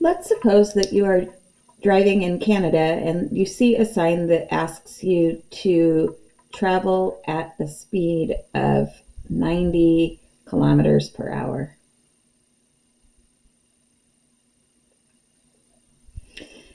let's suppose that you are driving in Canada and you see a sign that asks you to travel at a speed of 90 kilometers per hour.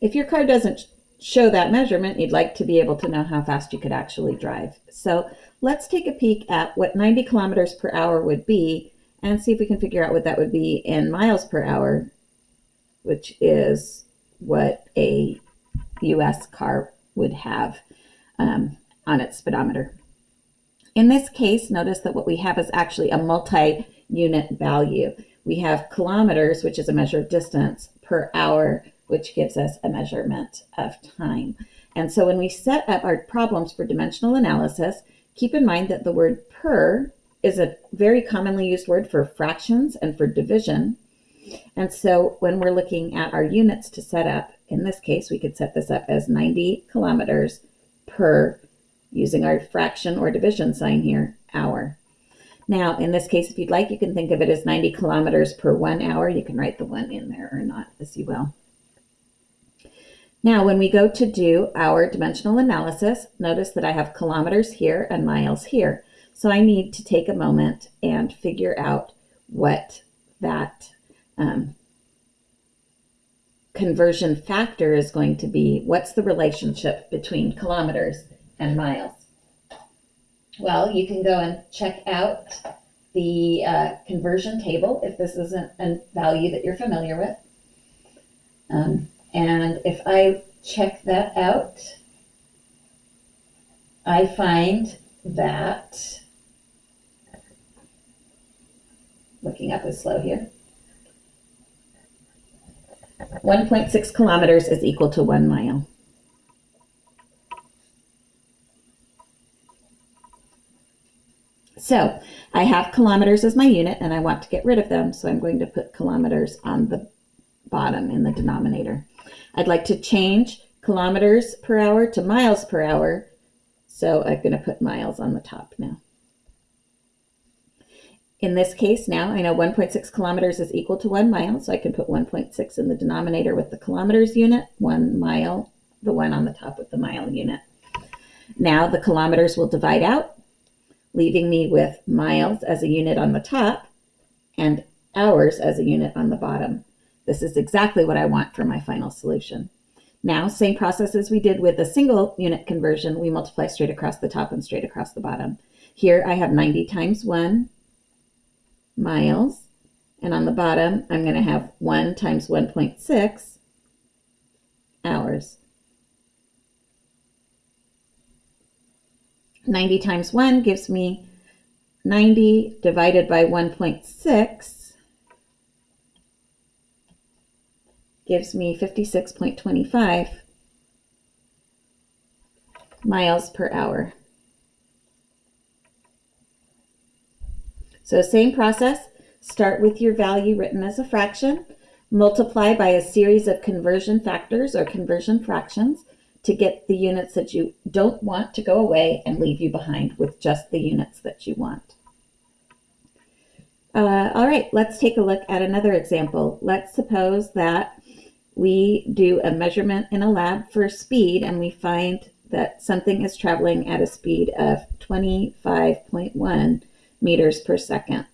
If your car doesn't show that measurement, you'd like to be able to know how fast you could actually drive. So let's take a peek at what 90 kilometers per hour would be and see if we can figure out what that would be in miles per hour, which is what a US car would have um, on its speedometer. In this case, notice that what we have is actually a multi-unit value. We have kilometers, which is a measure of distance, per hour, which gives us a measurement of time. And so when we set up our problems for dimensional analysis, keep in mind that the word per is a very commonly used word for fractions and for division. And so when we're looking at our units to set up, in this case, we could set this up as 90 kilometers per, using our fraction or division sign here, hour. Now, in this case, if you'd like, you can think of it as 90 kilometers per one hour. You can write the one in there or not, as you will. Now, when we go to do our dimensional analysis, notice that I have kilometers here and miles here. So I need to take a moment and figure out what that um, conversion factor is going to be. What's the relationship between kilometers and miles? Well, you can go and check out the uh, conversion table if this isn't a value that you're familiar with. Um, and if I check that out, I find that, looking up is slow here, 1.6 kilometers is equal to one mile. So I have kilometers as my unit and I want to get rid of them. So I'm going to put kilometers on the bottom in the denominator. I'd like to change kilometers per hour to miles per hour. So I'm going to put miles on the top now. In this case now, I know 1.6 kilometers is equal to one mile, so I can put 1.6 in the denominator with the kilometers unit, one mile, the one on the top with the mile unit. Now the kilometers will divide out, leaving me with miles as a unit on the top and hours as a unit on the bottom. This is exactly what I want for my final solution. Now, same process as we did with a single unit conversion, we multiply straight across the top and straight across the bottom. Here I have 90 times 1 miles, and on the bottom I'm going to have 1 times 1.6 hours. 90 times 1 gives me 90 divided by 1.6 gives me 56.25 miles per hour. So same process, start with your value written as a fraction, multiply by a series of conversion factors or conversion fractions to get the units that you don't want to go away and leave you behind with just the units that you want. Uh, all right, let's take a look at another example. Let's suppose that we do a measurement in a lab for speed and we find that something is traveling at a speed of 25.1 meters per second.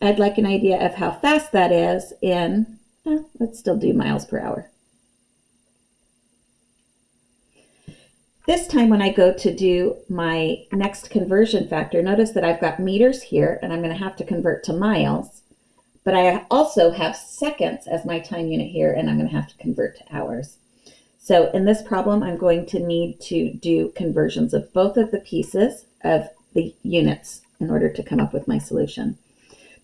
I'd like an idea of how fast that is in, eh, let's still do miles per hour. This time when I go to do my next conversion factor, notice that I've got meters here and I'm going to have to convert to miles, but I also have seconds as my time unit here and I'm going to have to convert to hours. So in this problem, I'm going to need to do conversions of both of the pieces of the units in order to come up with my solution.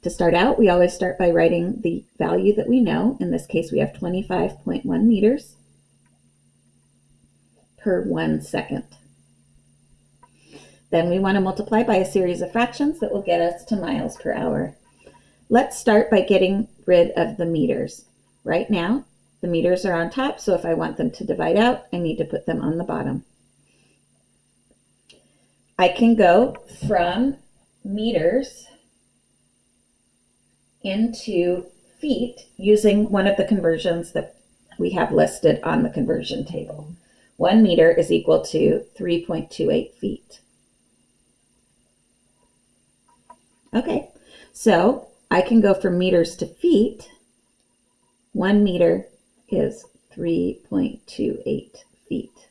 To start out, we always start by writing the value that we know. In this case, we have 25.1 meters per one second. Then we want to multiply by a series of fractions that will get us to miles per hour. Let's start by getting rid of the meters. Right now, the meters are on top, so if I want them to divide out, I need to put them on the bottom. I can go from meters into feet using one of the conversions that we have listed on the conversion table. One meter is equal to 3.28 feet. Okay, so I can go from meters to feet. One meter is 3.28 feet.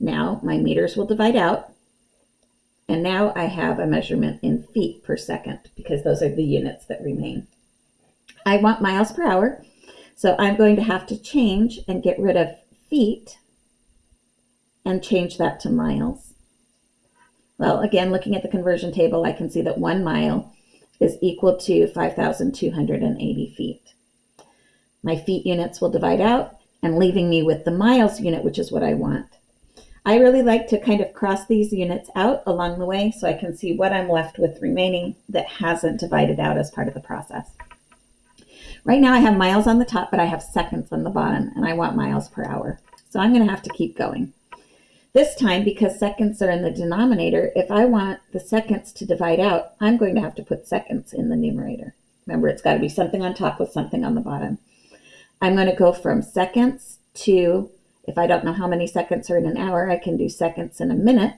Now my meters will divide out. And now I have a measurement in feet per second because those are the units that remain. I want miles per hour. So I'm going to have to change and get rid of feet and change that to miles. Well, again, looking at the conversion table, I can see that one mile is equal to 5,280 feet. My feet units will divide out and leaving me with the miles unit, which is what I want. I really like to kind of cross these units out along the way so I can see what I'm left with remaining that hasn't divided out as part of the process. Right now I have miles on the top, but I have seconds on the bottom, and I want miles per hour. So I'm going to have to keep going. This time, because seconds are in the denominator, if I want the seconds to divide out, I'm going to have to put seconds in the numerator. Remember, it's got to be something on top with something on the bottom. I'm going to go from seconds to, if I don't know how many seconds are in an hour, I can do seconds in a minute.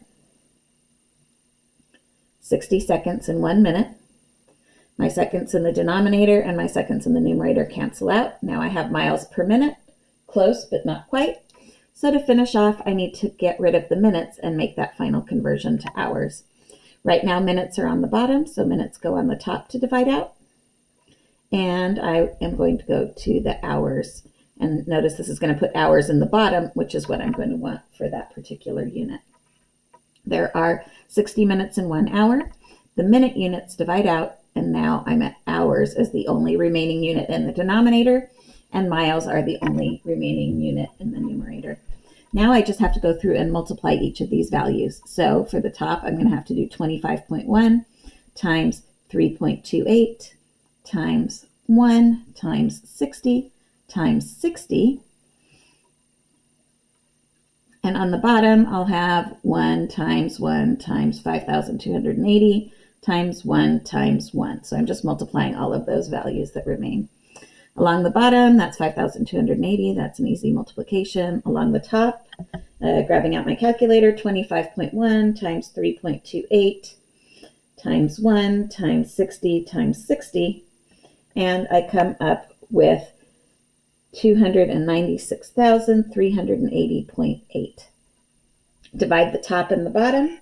60 seconds in one minute. My seconds in the denominator and my seconds in the numerator cancel out. Now I have miles per minute, close but not quite. So to finish off, I need to get rid of the minutes and make that final conversion to hours. Right now, minutes are on the bottom, so minutes go on the top to divide out. And I am going to go to the hours. And notice this is going to put hours in the bottom, which is what I'm going to want for that particular unit. There are 60 minutes in one hour. The minute units divide out and now I'm at hours as the only remaining unit in the denominator, and miles are the only remaining unit in the numerator. Now I just have to go through and multiply each of these values. So for the top, I'm going to have to do 25.1 times 3.28 times 1 times 60 times 60. And on the bottom, I'll have 1 times 1 times 5,280 times 1 times 1. So I'm just multiplying all of those values that remain. Along the bottom, that's 5,280. That's an easy multiplication. Along the top, uh, grabbing out my calculator, 25.1 times 3.28 times 1 times 60 times 60. And I come up with 296,380.8. Divide the top and the bottom.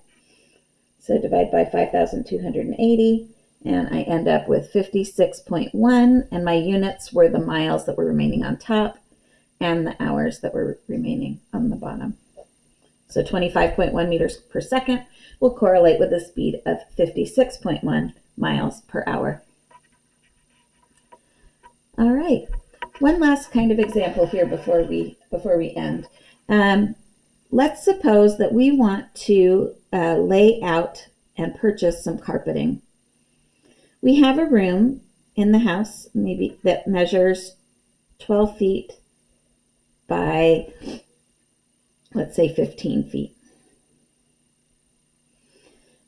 So divide by 5,280 and I end up with 56.1 and my units were the miles that were remaining on top and the hours that were remaining on the bottom. So 25.1 meters per second will correlate with a speed of 56.1 miles per hour. All right, one last kind of example here before we before we end. Um, let's suppose that we want to uh, lay out and purchase some carpeting. We have a room in the house, maybe that measures 12 feet by, let's say, 15 feet.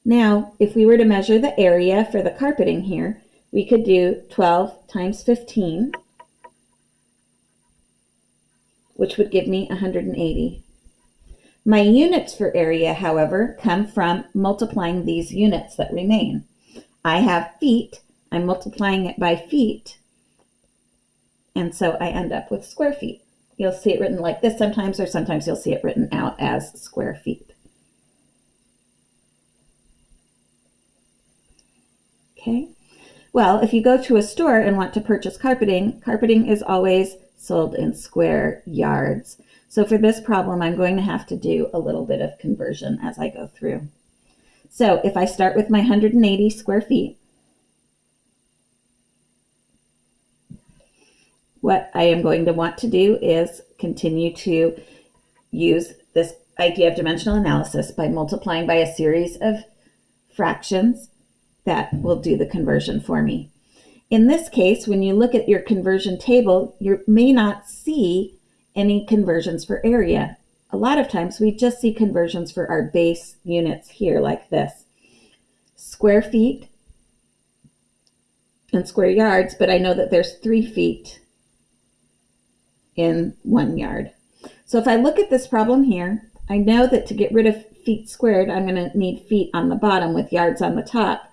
Now, if we were to measure the area for the carpeting here, we could do 12 times 15, which would give me 180. My units for area, however, come from multiplying these units that remain. I have feet, I'm multiplying it by feet, and so I end up with square feet. You'll see it written like this sometimes, or sometimes you'll see it written out as square feet. Okay, well, if you go to a store and want to purchase carpeting, carpeting is always sold in square yards. So for this problem, I'm going to have to do a little bit of conversion as I go through. So if I start with my 180 square feet, what I am going to want to do is continue to use this idea of dimensional analysis by multiplying by a series of fractions that will do the conversion for me. In this case, when you look at your conversion table, you may not see any conversions for area. A lot of times we just see conversions for our base units here like this. Square feet and square yards, but I know that there's three feet in one yard. So if I look at this problem here, I know that to get rid of feet squared, I'm going to need feet on the bottom with yards on the top.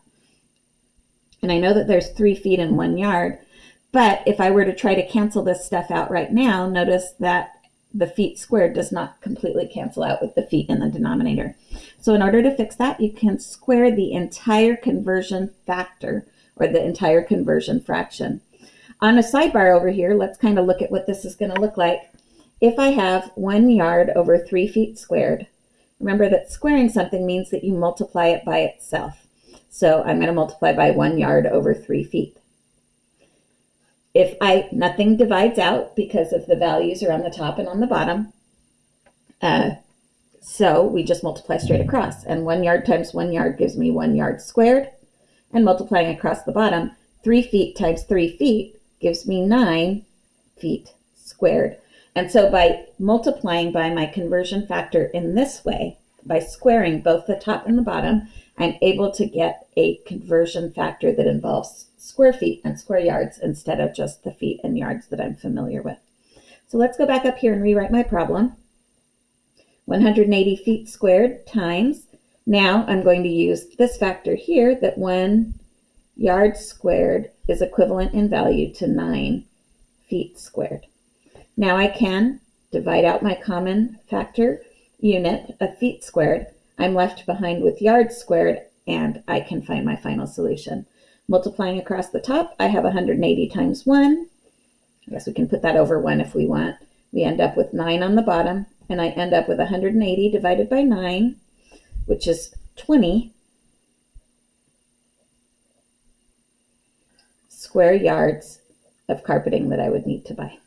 And I know that there's three feet in one yard. But if I were to try to cancel this stuff out right now, notice that the feet squared does not completely cancel out with the feet in the denominator. So in order to fix that, you can square the entire conversion factor or the entire conversion fraction. On a sidebar over here, let's kind of look at what this is going to look like. If I have one yard over three feet squared, remember that squaring something means that you multiply it by itself. So I'm going to multiply by one yard over three feet. If I, nothing divides out because of the values are on the top and on the bottom. Uh, so we just multiply straight across and one yard times one yard gives me one yard squared and multiplying across the bottom, three feet times three feet gives me nine feet squared. And so by multiplying by my conversion factor in this way, by squaring both the top and the bottom, I'm able to get a conversion factor that involves square feet and square yards instead of just the feet and yards that I'm familiar with. So let's go back up here and rewrite my problem. 180 feet squared times, now I'm going to use this factor here that one yard squared is equivalent in value to nine feet squared. Now I can divide out my common factor unit of feet squared. I'm left behind with yards squared and I can find my final solution. Multiplying across the top, I have 180 times 1. I guess we can put that over 1 if we want. We end up with 9 on the bottom, and I end up with 180 divided by 9, which is 20 square yards of carpeting that I would need to buy.